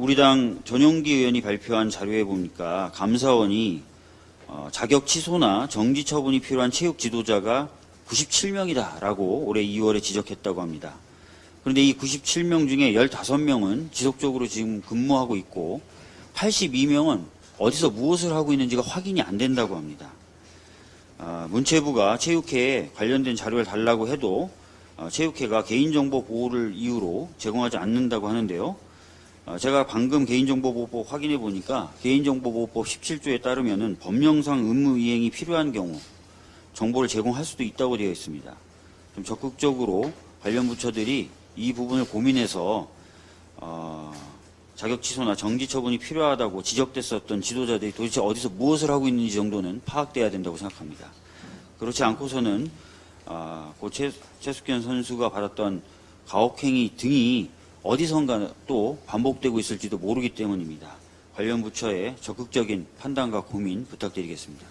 우리 당 전용기 의원이 발표한 자료에 보니까 감사원이 어, 자격 취소나 정지 처분이 필요한 체육 지도자가 97명이다라고 올해 2월에 지적했다고 합니다. 그런데 이 97명 중에 15명은 지속적으로 지금 근무하고 있고 82명은 어디서 무엇을 하고 있는지가 확인이 안 된다고 합니다. 아, 문체부가 체육회에 관련된 자료를 달라고 해도 어, 체육회가 개인정보 보호를 이유로 제공하지 않는다고 하는데요. 어, 제가 방금 개인정보보호법 확인해 보니까 개인정보보호법 17조에 따르면은 법령상 의무 이행이 필요한 경우 정보를 제공할 수도 있다고 되어 있습니다. 좀 적극적으로 관련 부처들이 이 부분을 고민해서 어, 자격 취소나 정지 처분이 필요하다고 지적됐었던 지도자들이 도대체 어디서 무엇을 하고 있는지 정도는 파악돼야 된다고 생각합니다. 그렇지 않고서는 아, 고 최, 최숙현 선수가 받았던 가혹행위 등이 어디선가 또 반복되고 있을지도 모르기 때문입니다. 관련 부처의 적극적인 판단과 고민 부탁드리겠습니다.